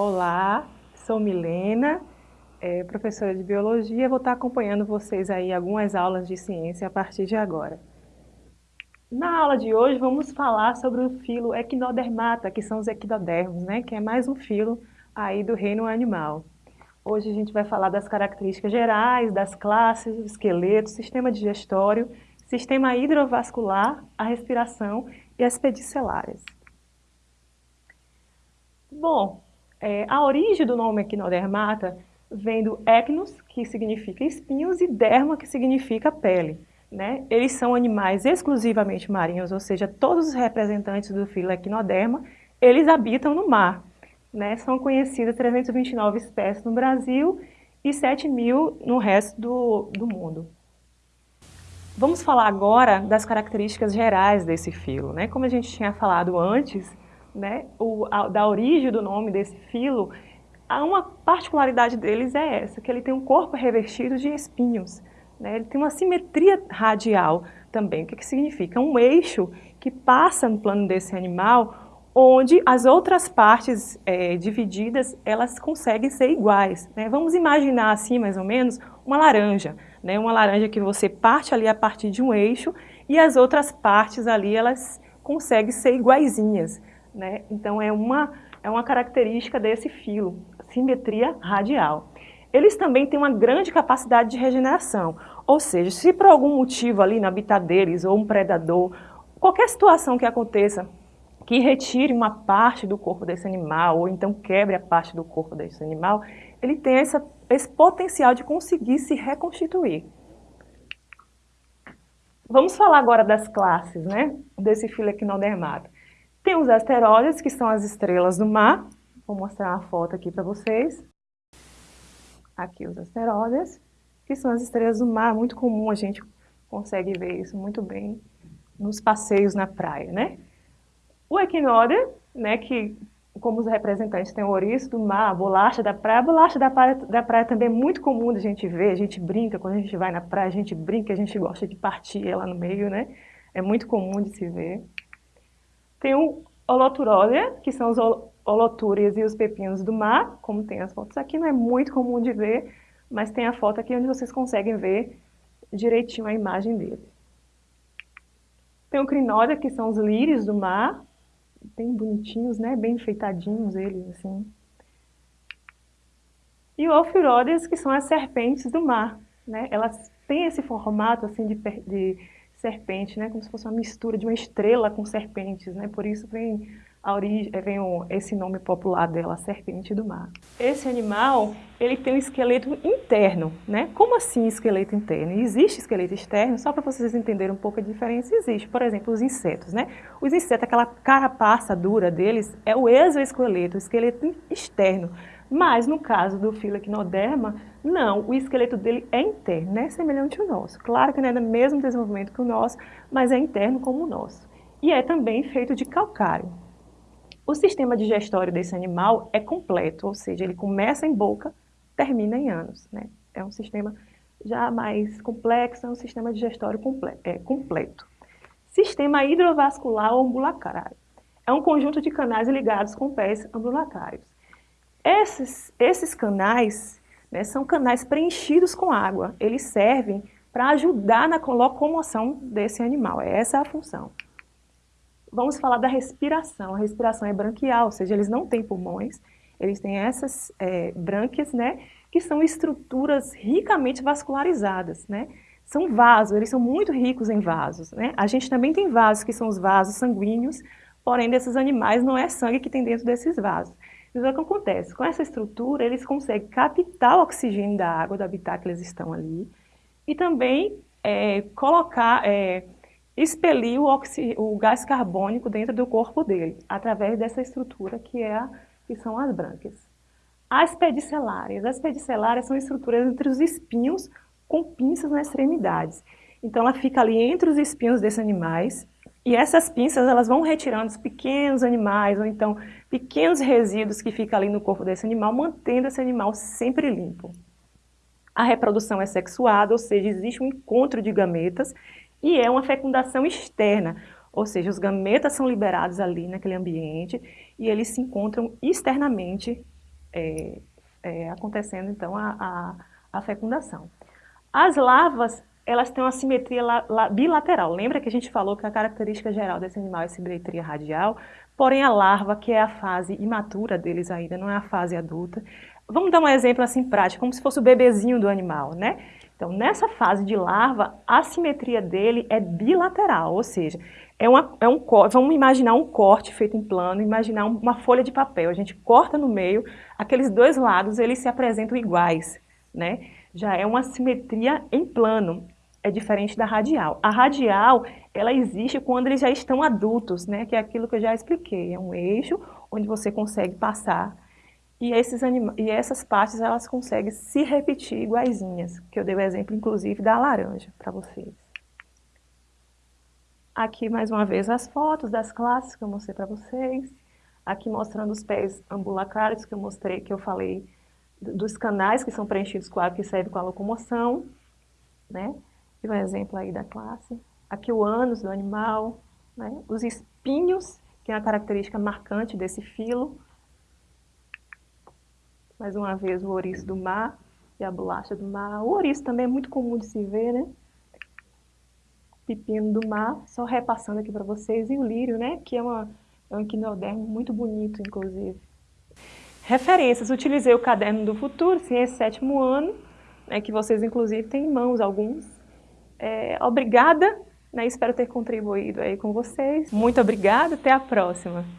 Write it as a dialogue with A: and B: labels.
A: Olá, sou Milena, é, professora de Biologia, vou estar acompanhando vocês aí algumas aulas de ciência a partir de agora. Na aula de hoje vamos falar sobre o filo Equinodermata, que são os equinodermos, né, que é mais um filo aí do reino animal. Hoje a gente vai falar das características gerais, das classes, do esqueleto, sistema digestório, sistema hidrovascular, a respiração e as pedicelárias. Bom, é, a origem do nome equinodermata vem do ecnos, que significa espinhos, e derma, que significa pele. Né? Eles são animais exclusivamente marinhos, ou seja, todos os representantes do filo equinoderma, eles habitam no mar. Né? São conhecidas 329 espécies no Brasil e 7 mil no resto do, do mundo. Vamos falar agora das características gerais desse filo. Né? Como a gente tinha falado antes, né, o, a, da origem do nome desse filo, uma particularidade deles é essa, que ele tem um corpo revestido de espinhos. Né, ele tem uma simetria radial também. O que, que significa? Um eixo que passa no plano desse animal, onde as outras partes é, divididas, elas conseguem ser iguais. Né? Vamos imaginar assim, mais ou menos, uma laranja. Né? Uma laranja que você parte ali a partir de um eixo e as outras partes ali, elas conseguem ser iguaizinhas. Né? Então, é uma, é uma característica desse filo, simetria radial. Eles também têm uma grande capacidade de regeneração, ou seja, se por algum motivo ali no habitat deles, ou um predador, qualquer situação que aconteça, que retire uma parte do corpo desse animal, ou então quebre a parte do corpo desse animal, ele tem essa, esse potencial de conseguir se reconstituir. Vamos falar agora das classes, né, desse filo equinodermata. Tem os asteroides, que são as estrelas do mar. Vou mostrar uma foto aqui para vocês. Aqui os asteroides, que são as estrelas do mar. Muito comum, a gente consegue ver isso muito bem nos passeios na praia, né? O equinóder, né, que como os representantes têm o ouriço do mar, a bolacha da praia, a bolacha da praia, da praia também é muito comum da gente ver, a gente brinca, quando a gente vai na praia, a gente brinca, a gente gosta de partir ela no meio, né? É muito comum de se ver. Tem o holoturólia, que são os holotúrias e os pepinos do mar, como tem as fotos aqui, não é muito comum de ver, mas tem a foto aqui onde vocês conseguem ver direitinho a imagem dele. Tem o crinódia, que são os lírios do mar, bem bonitinhos, né? bem enfeitadinhos eles, assim. E o Ophirodes, que são as serpentes do mar. Né? Elas têm esse formato assim de, de serpente, né? Como se fosse uma mistura de uma estrela com serpentes, né? Por isso vem a origem, eh, vem o, esse nome popular dela, serpente do mar. Esse animal, ele tem um esqueleto interno, né? Como assim esqueleto interno? Existe esqueleto externo, só para vocês entenderem um pouco a diferença, existe. Por exemplo, os insetos, né? Os insetos, aquela carapaça dura deles, é o exoesqueleto, o esqueleto externo. Mas no caso do filoquinoderma, não, o esqueleto dele é interno, né? semelhante ao nosso. Claro que não é do mesmo desenvolvimento que o nosso, mas é interno como o nosso. E é também feito de calcário. O sistema digestório desse animal é completo, ou seja, ele começa em boca, termina em ânus. Né? É um sistema já mais complexo, é um sistema digestório comple é, completo. Sistema hidrovascular ou. É um conjunto de canais ligados com pés ambulacrários. Esses, esses canais né, são canais preenchidos com água. Eles servem para ajudar na locomoção desse animal. Essa é a função. Vamos falar da respiração. A respiração é branquial, ou seja, eles não têm pulmões, eles têm essas é, brânquias, né, que são estruturas ricamente vascularizadas, né? São vasos, eles são muito ricos em vasos, né? A gente também tem vasos que são os vasos sanguíneos, porém desses animais não é sangue que tem dentro desses vasos. Então, o que acontece? Com essa estrutura, eles conseguem captar o oxigênio da água, do habitat que eles estão ali, e também é, colocar, é, expelir o, o, gás carbônico dentro do corpo dele, através dessa estrutura que, é a, que são as brânquias. As pedicelárias. As pedicelárias são estruturas entre os espinhos com pinças nas extremidades. Então, ela fica ali entre os espinhos desses animais, e essas pinças elas vão retirando os pequenos animais, ou então pequenos resíduos que ficam ali no corpo desse animal, mantendo esse animal sempre limpo. A reprodução é sexuada, ou seja, existe um encontro de gametas e é uma fecundação externa, ou seja, os gametas são liberados ali naquele ambiente e eles se encontram externamente é, é, acontecendo então a, a, a, fecundação. As larvas, elas têm uma simetria la, la, bilateral. Lembra que a gente falou que a característica geral desse animal é simetria radial? Porém, a larva, que é a fase imatura deles ainda, não é a fase adulta. Vamos dar um exemplo assim prático, como se fosse o bebezinho do animal, né? Então, nessa fase de larva, a simetria dele é bilateral, ou seja, é, uma, é um vamos imaginar um corte feito em plano, imaginar uma folha de papel, a gente corta no meio, aqueles dois lados eles se apresentam iguais, né? Já é uma simetria em plano, é diferente da radial. A radial, ela existe quando eles já estão adultos, né? Que é aquilo que eu já expliquei, é um eixo onde você consegue passar e, esses e essas partes elas conseguem se repetir iguaizinhas, que eu dei o exemplo inclusive da laranja para vocês. Aqui, mais uma vez, as fotos das classes que eu mostrei para vocês. Aqui mostrando os pés ambulacrários que eu mostrei, que eu falei dos canais que são preenchidos com água que serve com a locomoção, né? E um exemplo aí da classe. Aqui o ânus do animal, né? Os espinhos, que é a característica marcante desse filo. Mais uma vez o ouriço do mar e a bolacha do mar. O ouriço também é muito comum de se ver, né? pepino do mar, só repassando aqui para vocês, e o lírio, né, que é, uma, é um equinodermo muito bonito, inclusive. Referências, utilizei o Caderno do Futuro, Ciência Sétimo Ano, né, que vocês, inclusive, têm em mãos alguns. É, obrigada, né, espero ter contribuído aí com vocês. Muito obrigada, até a próxima.